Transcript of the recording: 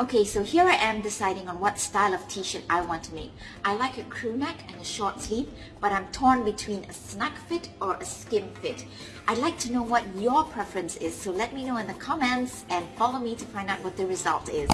Okay, so here I am deciding on what style of t-shirt I want to make. I like a crew neck and a short sleeve, but I'm torn between a snug fit or a skim fit. I'd like to know what your preference is, so let me know in the comments and follow me to find out what the result is.